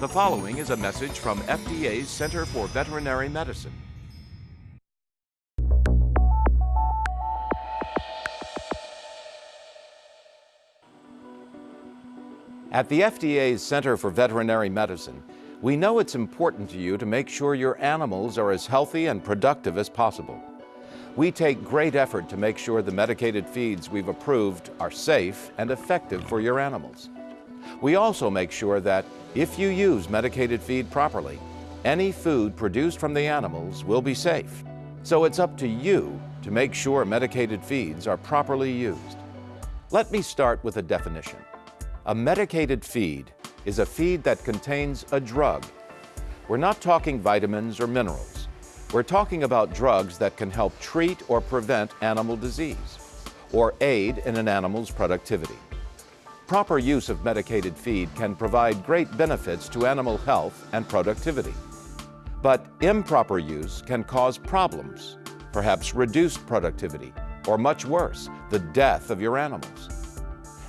The following is a message from FDA's Center for Veterinary Medicine. At the FDA's Center for Veterinary Medicine, we know it's important to you to make sure your animals are as healthy and productive as possible. We take great effort to make sure the medicated feeds we've approved are safe and effective for your animals. We also make sure that if you use medicated feed properly, any food produced from the animals will be safe. So it's up to you to make sure medicated feeds are properly used. Let me start with a definition. A medicated feed is a feed that contains a drug. We're not talking vitamins or minerals. We're talking about drugs that can help treat or prevent animal disease or aid in an animal's productivity. Proper use of medicated feed can provide great benefits to animal health and productivity. But improper use can cause problems, perhaps reduced productivity, or much worse, the death of your animals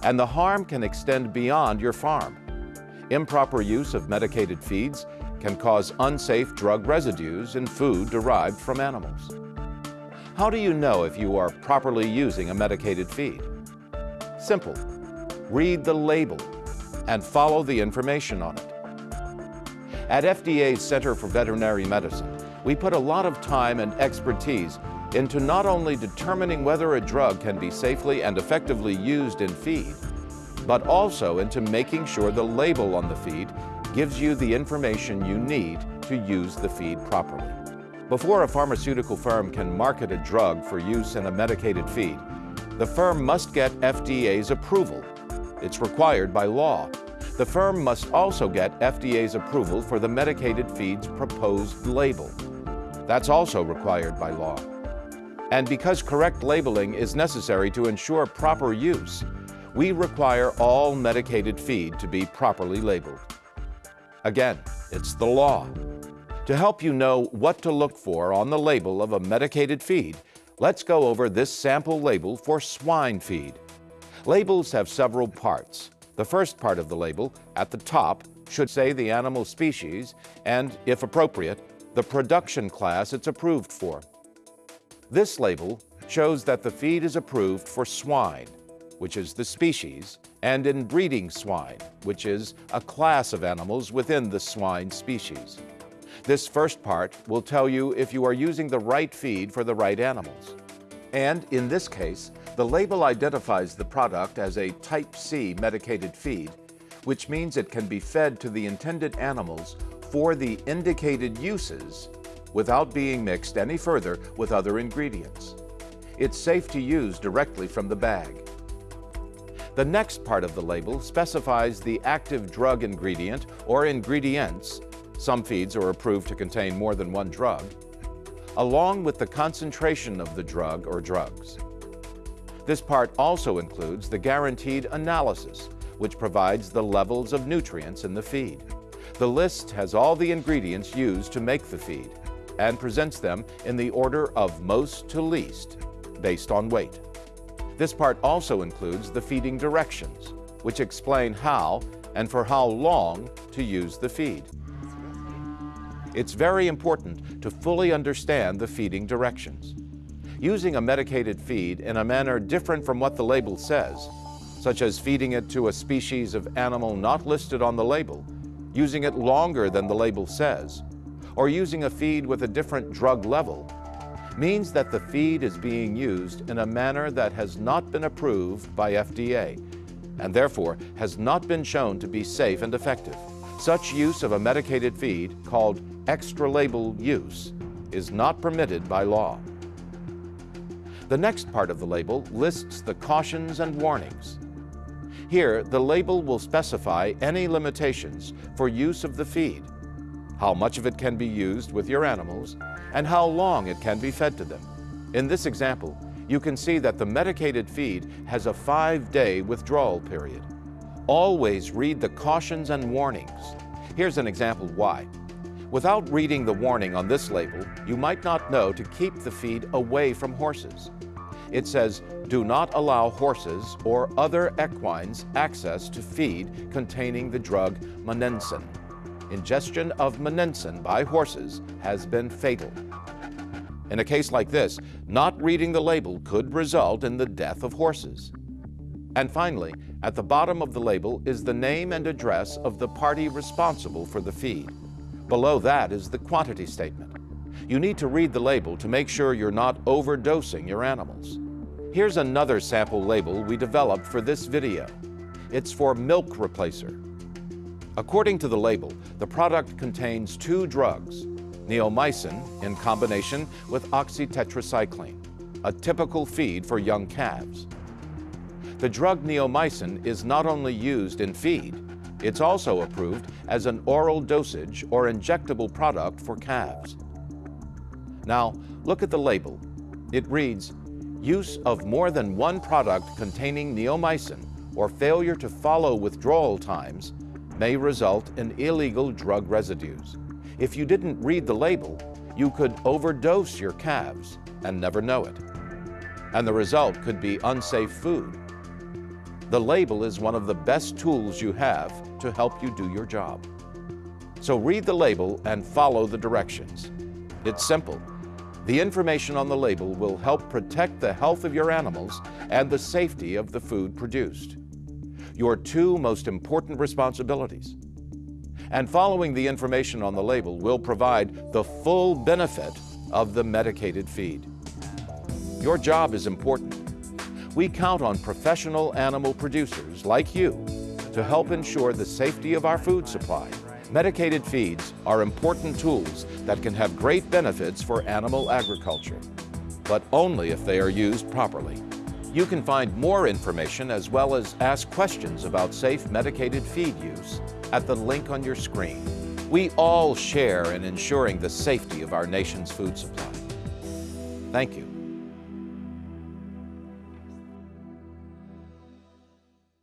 and the harm can extend beyond your farm. Improper use of medicated feeds can cause unsafe drug residues in food derived from animals. How do you know if you are properly using a medicated feed? Simple. Read the label and follow the information on it. At FDA's Center for Veterinary Medicine, we put a lot of time and expertise into not only determining whether a drug can be safely and effectively used in feed, but also into making sure the label on the feed gives you the information you need to use the feed properly. Before a pharmaceutical firm can market a drug for use in a medicated feed, the firm must get FDA's approval. It's required by law. The firm must also get FDA's approval for the medicated feed's proposed label. That's also required by law. And because correct labeling is necessary to ensure proper use, we require all medicated feed to be properly labeled. Again, it's the law. To help you know what to look for on the label of a medicated feed, let's go over this sample label for swine feed. Labels have several parts. The first part of the label, at the top, should say the animal species and, if appropriate, the production class it's approved for. This label shows that the feed is approved for swine, which is the species, and in breeding swine, which is a class of animals within the swine species. This first part will tell you if you are using the right feed for the right animals. And in this case, the label identifies the product as a Type C medicated feed, which means it can be fed to the intended animals for the indicated uses without being mixed any further with other ingredients. It's safe to use directly from the bag. The next part of the label specifies the active drug ingredient or ingredients, some feeds are approved to contain more than one drug, along with the concentration of the drug or drugs. This part also includes the guaranteed analysis, which provides the levels of nutrients in the feed. The list has all the ingredients used to make the feed, and presents them in the order of most to least, based on weight. This part also includes the feeding directions, which explain how and for how long to use the feed. It's very important to fully understand the feeding directions. Using a medicated feed in a manner different from what the label says, such as feeding it to a species of animal not listed on the label, using it longer than the label says, or using a feed with a different drug level means that the feed is being used in a manner that has not been approved by FDA and therefore has not been shown to be safe and effective. Such use of a medicated feed, called extra label use, is not permitted by law. The next part of the label lists the cautions and warnings. Here, the label will specify any limitations for use of the feed how much of it can be used with your animals, and how long it can be fed to them. In this example, you can see that the medicated feed has a five-day withdrawal period. Always read the cautions and warnings. Here's an example why. Without reading the warning on this label, you might not know to keep the feed away from horses. It says, do not allow horses or other equines access to feed containing the drug monensin. ingestion of monensin by horses has been fatal. In a case like this, not reading the label could result in the death of horses. And finally, at the bottom of the label is the name and address of the party responsible for the feed. Below that is the quantity statement. You need to read the label to make sure you're not overdosing your animals. Here's another sample label we developed for this video. It's for milk replacer. According to the label, the product contains two drugs, neomycin in combination with oxytetracycline, a typical feed for young calves. The drug neomycin is not only used in feed, it's also approved as an oral dosage or injectable product for calves. Now, look at the label. It reads, use of more than one product containing neomycin or failure to follow withdrawal times may result in illegal drug residues. If you didn't read the label, you could overdose your calves and never know it. And the result could be unsafe food the label is one of the best tools you have to help you do your job. So read the label and follow the directions. It's simple. The information on the label will help protect the health of your animals and the safety of the food produced. Your two most important responsibilities. And following the information on the label will provide the full benefit of the medicated feed. Your job is important we count on professional animal producers like you to help ensure the safety of our food supply. Medicated feeds are important tools that can have great benefits for animal agriculture, but only if they are used properly. You can find more information as well as ask questions about safe medicated feed use at the link on your screen. We all share in ensuring the safety of our nation's food supply. Thank you.